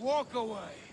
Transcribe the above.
walk away.